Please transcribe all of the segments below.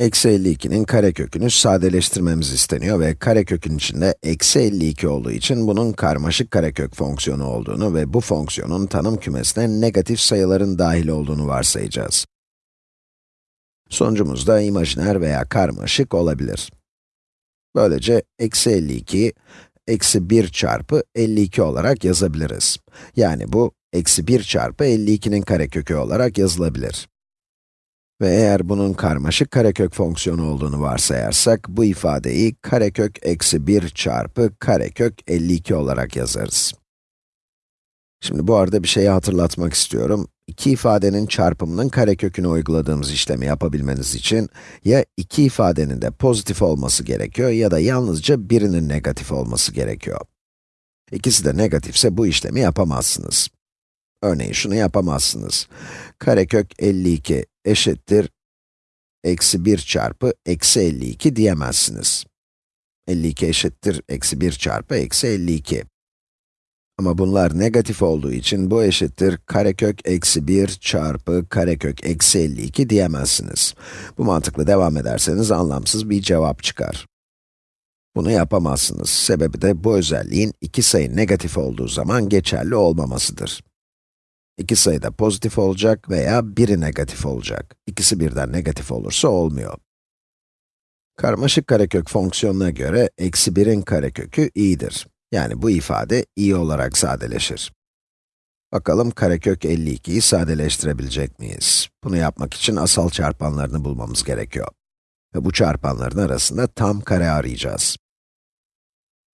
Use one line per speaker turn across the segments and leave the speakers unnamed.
Eksi 52'nin karekökünü sadeleştirmemiz isteniyor ve karekökün içinde eksi 52 olduğu için bunun karmaşık karekök fonksiyonu olduğunu ve bu fonksiyonun tanım kümesine negatif sayıların dahil olduğunu varsayacağız. Sonucumuz da imajiner veya karmaşık olabilir. Böylece eksi 52'yi eksi 1 çarpı 52 olarak yazabiliriz. Yani bu, eksi 1 çarpı 52'nin karekökü olarak yazılabilir. Ve eğer bunun karmaşık karekök fonksiyonu olduğunu varsayarsak, bu ifadeyi karekök eksi 1 çarpı karekök 52 olarak yazarız. Şimdi bu arada bir şeyi hatırlatmak istiyorum. İki ifadenin çarpımının karekökünü uyguladığımız işlemi yapabilmeniz için, ya iki ifadenin de pozitif olması gerekiyor ya da yalnızca birinin negatif olması gerekiyor. İkisi de negatifse bu işlemi yapamazsınız. Örneğin şunu yapamazsınız. Karekök 52 eşittir eksi 1 çarpı eksi 52 diyemezsiniz. 52 eşittir eksi 1 çarpı eksi 52. Ama bunlar negatif olduğu için bu eşittir karekök eksi 1 çarpı karekök eksi 52 diyemezsiniz. Bu mantıkla devam ederseniz anlamsız bir cevap çıkar. Bunu yapamazsınız. Sebebi de bu özelliğin iki sayı negatif olduğu zaman geçerli olmamasıdır. İki sayı da pozitif olacak veya biri negatif olacak. İkisi birden negatif olursa olmuyor. Karmaşık karekök fonksiyonuna göre eksi 1'in karekökü i'dir. Yani bu ifade i olarak sadeleşir. Bakalım karekök 52'yi sadeleştirebilecek miyiz? Bunu yapmak için asal çarpanlarını bulmamız gerekiyor. Ve bu çarpanların arasında tam kare arayacağız.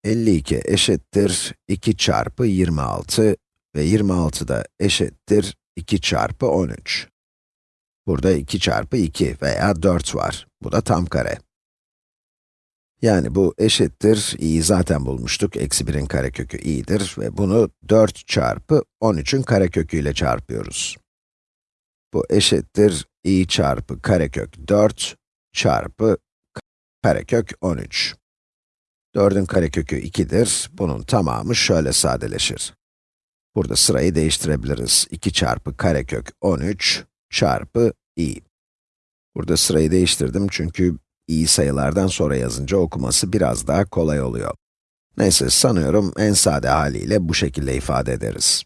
52 eşittir 2 çarpı 26 ve 26 da eşittir 2 çarpı 13. Burada 2 çarpı 2 veya 4 var. Bu da tam kare. Yani bu eşittir, i'yi zaten bulmuştuk, eksi 1'in karekökü i'dir ve bunu 4 çarpı 13'ün kareköküyle çarpıyoruz. Bu eşittir, i çarpı karekök 4 çarpı karekök 13. 4'ün karekökü 2'dir, bunun tamamı şöyle sadeleşir. Burada sırayı değiştirebiliriz. 2 çarpı karekök 13 çarpı i. Burada sırayı değiştirdim çünkü iyi sayılardan sonra yazınca okuması biraz daha kolay oluyor. Neyse, sanıyorum en sade haliyle bu şekilde ifade ederiz.